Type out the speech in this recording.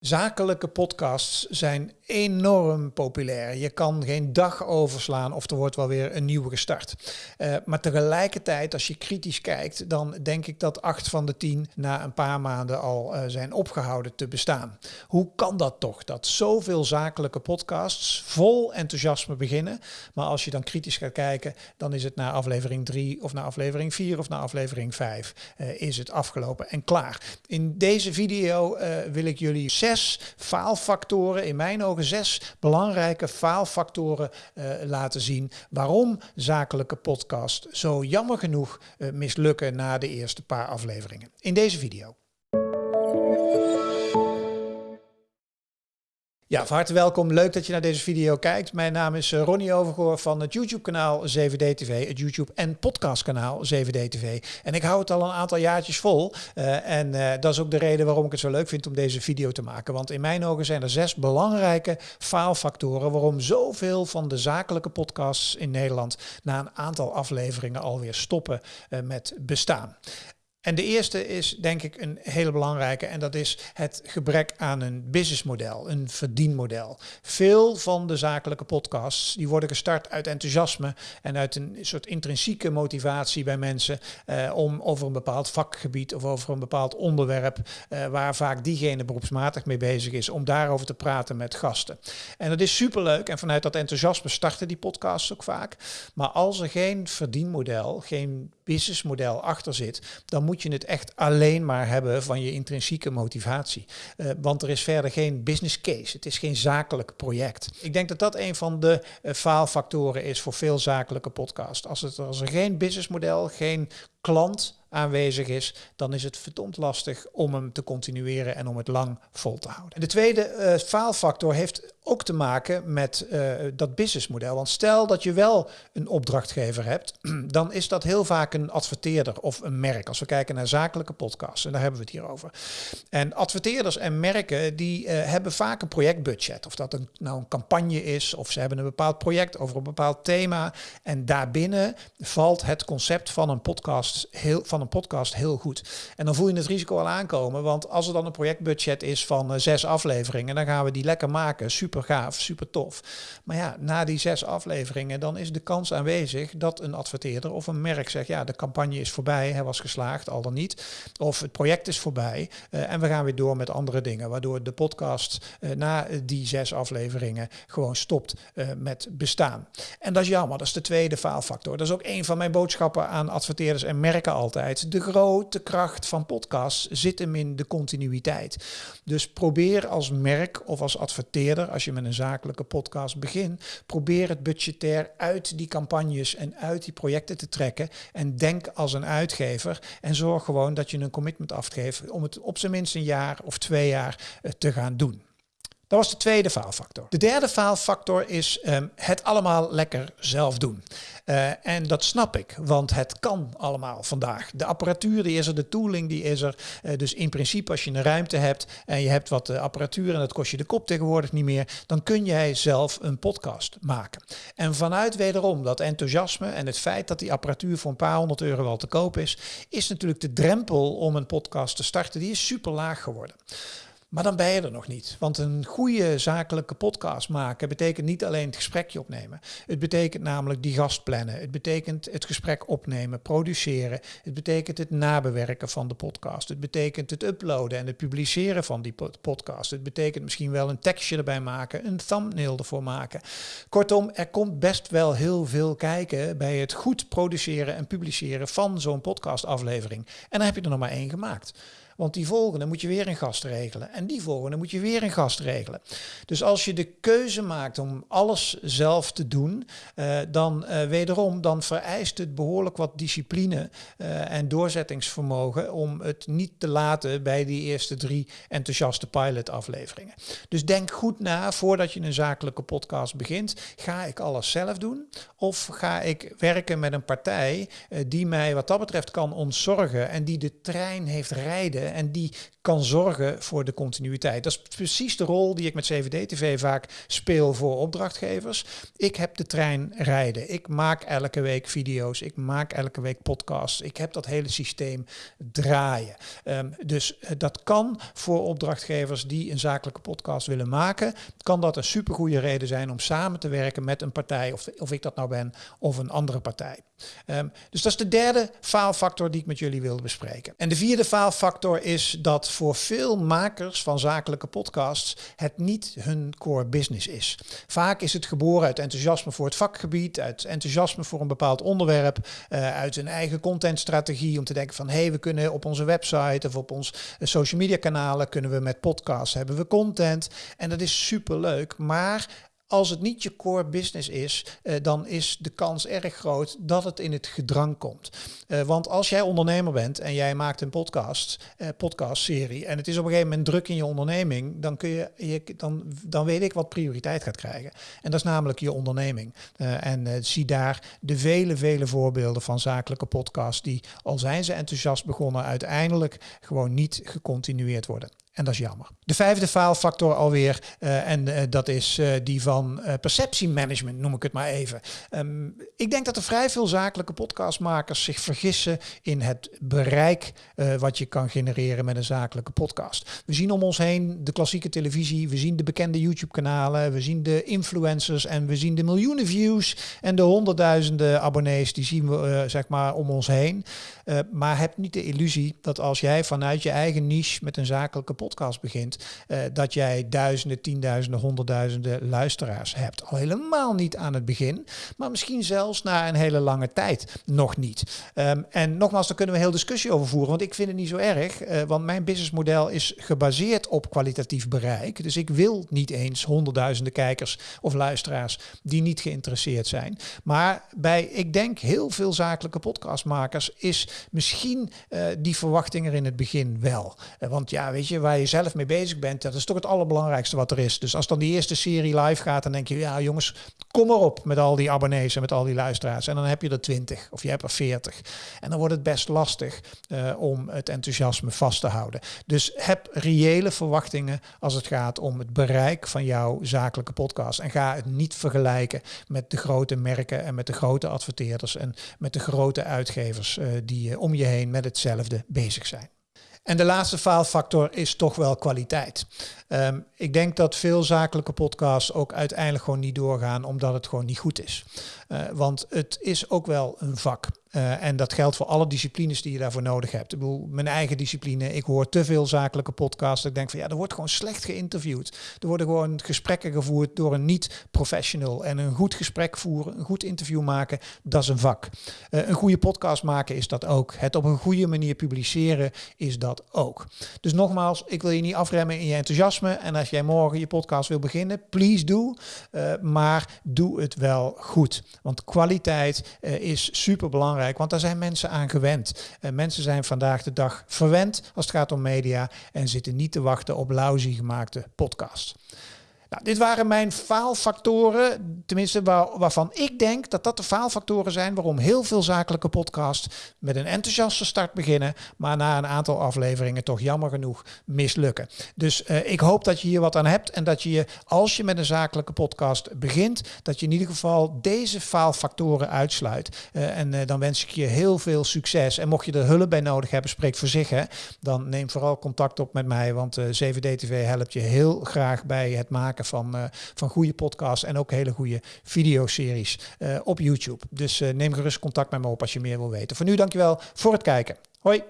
Zakelijke podcasts zijn enorm populair. Je kan geen dag overslaan of er wordt wel weer een nieuwe gestart. Uh, maar tegelijkertijd, als je kritisch kijkt, dan denk ik dat acht van de tien na een paar maanden al uh, zijn opgehouden te bestaan. Hoe kan dat toch? Dat zoveel zakelijke podcasts vol enthousiasme beginnen. Maar als je dan kritisch gaat kijken, dan is het na aflevering 3 of na aflevering 4 of na aflevering 5 uh, is het afgelopen en klaar. In deze video wil ik jullie zes faalfactoren, in mijn ogen zes belangrijke faalfactoren uh, laten zien waarom zakelijke podcast zo jammer genoeg uh, mislukken na de eerste paar afleveringen. In deze video. Ja, van harte welkom. Leuk dat je naar deze video kijkt. Mijn naam is eh, Ronnie Overgoor van het YouTube-kanaal 7D TV, het YouTube- en podcastkanaal 7D TV. En ik hou het al een aantal jaartjes vol. Uh, en uh, dat is ook de reden waarom ik het zo leuk vind om deze video te maken. Want in mijn ogen zijn er zes belangrijke faalfactoren waarom zoveel van de zakelijke podcasts in Nederland na een aantal afleveringen alweer stoppen met bestaan. En de eerste is denk ik een hele belangrijke en dat is het gebrek aan een businessmodel, een verdienmodel. Veel van de zakelijke podcasts die worden gestart uit enthousiasme en uit een soort intrinsieke motivatie bij mensen eh, om over een bepaald vakgebied of over een bepaald onderwerp eh, waar vaak diegene beroepsmatig mee bezig is, om daarover te praten met gasten. En dat is superleuk en vanuit dat enthousiasme starten die podcasts ook vaak. Maar als er geen verdienmodel, geen businessmodel achter zit, dan moet je het echt alleen maar hebben van je intrinsieke motivatie. Uh, want er is verder geen business case. Het is geen zakelijk project. Ik denk dat dat een van de uh, faalfactoren is voor veel zakelijke podcasts. Als, het, als er geen businessmodel, geen klant aanwezig is, dan is het verdomd lastig om hem te continueren en om het lang vol te houden. De tweede uh, faalfactor heeft ook te maken met uh, dat businessmodel. Want stel dat je wel een opdrachtgever hebt, dan is dat heel vaak een adverteerder of een merk. Als we kijken naar zakelijke podcasts, en daar hebben we het hier over. En adverteerders en merken die uh, hebben vaak een projectbudget. Of dat een, nou een campagne is, of ze hebben een bepaald project over een bepaald thema. En daarbinnen valt het concept van een podcast heel van een podcast heel goed. En dan voel je het risico al aankomen, want als er dan een projectbudget is van uh, zes afleveringen, dan gaan we die lekker maken. Super gaaf, super tof. Maar ja, na die zes afleveringen, dan is de kans aanwezig dat een adverteerder of een merk zegt, ja, de campagne is voorbij, hij was geslaagd, al dan niet. Of het project is voorbij uh, en we gaan weer door met andere dingen, waardoor de podcast uh, na die zes afleveringen gewoon stopt met bestaan. En dat is jammer, dat is de tweede faalfactor. Dat is ook een van mijn boodschappen aan adverteerders en merken altijd. De grote kracht van podcasts zit hem in de continuïteit. Dus probeer als merk of als adverteerder, als je met een zakelijke podcast begint, probeer het budgetair uit die campagnes en uit die projecten te trekken. En denk als een uitgever en zorg gewoon dat je een commitment afgeeft om het op zijn minst een jaar of twee jaar eh, te gaan doen. Dat was de tweede faalfactor. De derde faalfactor is um, het allemaal lekker zelf doen. Uh, en dat snap ik, want het kan allemaal vandaag. De apparatuur die is er, de tooling die is er. Uh, dus in principe als je een ruimte hebt en je hebt wat uh, apparatuur en dat kost je de kop tegenwoordig niet meer, dan kun jij zelf een podcast maken. En vanuit wederom dat enthousiasme en het feit dat die apparatuur voor een paar honderd euro wel te koop is, is natuurlijk de drempel om een podcast te starten, die is super laag geworden. Maar dan ben je er nog niet. Want een goede zakelijke podcast maken betekent niet alleen het gesprekje opnemen. Het betekent namelijk die gast plannen. Het betekent het gesprek opnemen, produceren. Het betekent het nabewerken van de podcast. Het betekent het uploaden en het publiceren van die podcast. Het betekent misschien wel een tekstje erbij maken, een thumbnail ervoor maken. Kortom, er komt best wel heel veel kijken bij het goed produceren en publiceren van zo'n podcastaflevering. En dan heb je er nog maar één gemaakt. Want die volgende moet je weer een gast regelen. En die volgende moet je weer een gast regelen. Dus als je de keuze maakt om alles zelf te doen, uh, dan uh, wederom, dan vereist het behoorlijk wat discipline uh, en doorzettingsvermogen om het niet te laten bij die eerste drie enthousiaste pilot afleveringen. Dus denk goed na voordat je een zakelijke podcast begint. Ga ik alles zelf doen? Of ga ik werken met een partij die mij wat dat betreft kan ontzorgen en die de trein heeft rijden en die kan zorgen voor de continuïteit. Dat is precies de rol die ik met CVD-TV vaak speel voor opdrachtgevers. Ik heb de trein rijden. Ik maak elke week video's. Ik maak elke week podcasts. Ik heb dat hele systeem draaien. Um, dus uh, dat kan voor opdrachtgevers die een zakelijke podcast willen maken, kan dat een supergoeie reden zijn om samen te werken met een partij, of, of ik dat nou ben, of een andere partij. Um, dus dat is de derde faalfactor die ik met jullie wilde bespreken. En de vierde faalfactor is dat voor veel makers van zakelijke podcasts het niet hun core business is. Vaak is het geboren uit enthousiasme voor het vakgebied, uit enthousiasme voor een bepaald onderwerp, uh, uit een eigen contentstrategie om te denken van hé, hey, we kunnen op onze website of op ons eh, social media kanalen kunnen we met podcasts hebben we content en dat is super leuk, maar als het niet je core business is, uh, dan is de kans erg groot dat het in het gedrang komt. Uh, want als jij ondernemer bent en jij maakt een podcast, uh, podcastserie, en het is op een gegeven moment druk in je onderneming, dan, kun je, je, dan, dan weet ik wat prioriteit gaat krijgen. En dat is namelijk je onderneming. en zie daar de vele, vele voorbeelden van zakelijke podcasts die, al zijn ze enthousiast begonnen, uiteindelijk gewoon niet gecontinueerd worden. En dat is jammer. De vijfde faalfactor alweer, uh, en uh, dat is uh, die van perceptiemanagement, noem ik het maar even. Um, ik denk dat er vrij veel zakelijke podcastmakers zich vergissen in het bereik wat je kan genereren met een zakelijke podcast. We zien om ons heen de klassieke televisie, we zien de bekende YouTube-kanalen, we zien de influencers en we zien de miljoenen views en de honderdduizenden abonnees, die zien we zeg maar om ons heen. maar heb niet de illusie dat als jij vanuit je eigen niche met een zakelijke podcast begint, uh, dat jij duizenden, tienduizenden, honderdduizenden luisteraars hebt. Al helemaal niet aan het begin, maar misschien zelfs na een hele lange tijd nog niet. Um, en nogmaals, daar kunnen we heel discussie over voeren, want ik vind het niet zo erg, uh, want mijn businessmodel is gebaseerd op kwalitatief bereik. Dus ik wil niet eens honderdduizenden kijkers of luisteraars die niet geïnteresseerd zijn. Maar bij, ik denk, heel veel zakelijke podcastmakers is misschien uh, die verwachting er in het begin wel. want ja, weet je, waar je zelf mee bezig bent, dat is toch het allerbelangrijkste wat er is. Dus als dan die eerste serie live gaat, dan denk je, ja jongens, kom maar op met al die abonnees en met al die luisteraars. En dan heb je er 20 of je hebt er 40. En dan wordt het best lastig uh, om het enthousiasme vast te houden. Dus heb reële verwachtingen als het gaat om het bereik van jouw zakelijke podcast. En ga het niet vergelijken met de grote merken en met de grote adverteerders en met de grote uitgevers uh, die uh, om je heen met hetzelfde bezig zijn. En de laatste faalfactor is toch wel kwaliteit. Um, ik denk dat veel zakelijke podcasts ook uiteindelijk gewoon niet doorgaan omdat het gewoon niet goed is. Uh, want het is ook wel een vak. Uh, en dat geldt voor alle disciplines die je daarvoor nodig hebt. Ik bedoel, mijn eigen discipline. Ik hoor te veel zakelijke podcasts. Ik denk van ja, er wordt gewoon slecht geïnterviewd. Er worden gewoon gesprekken gevoerd door een niet-professional. En een goed gesprek voeren, een goed interview maken, dat is een vak. Uh, een goede podcast maken is dat ook. Het op een goede manier publiceren is dat ook. Dus nogmaals, ik wil je niet afremmen in je enthousiasme. En als jij morgen je podcast wil beginnen, please do. Uh, maar doe het wel goed. Want kwaliteit is super belangrijk want daar zijn mensen aan gewend. En mensen zijn vandaag de dag verwend als het gaat om media en zitten niet te wachten op lousy gemaakte podcasts. Nou, dit waren mijn faalfactoren, tenminste waar, waarvan ik denk dat dat de faalfactoren zijn waarom heel veel zakelijke podcasts met een enthousiaste start beginnen, maar na een aantal afleveringen toch jammer genoeg mislukken. Dus uh, ik hoop dat je hier wat aan hebt en dat je als je met een zakelijke podcast begint, dat je in ieder geval deze faalfactoren uitsluit. Uh, en uh, dan wens ik je heel veel succes. En mocht je er hulp bij nodig hebben, spreek voor zich, hè, dan neem vooral contact op met mij, want 7D-TV helpt je heel graag bij het maken van, uh, van goede podcasts en ook hele goede videoseries uh, op YouTube. Dus uh, neem gerust contact met me op als je meer wil weten. Voor nu dankjewel voor het kijken. Hoi!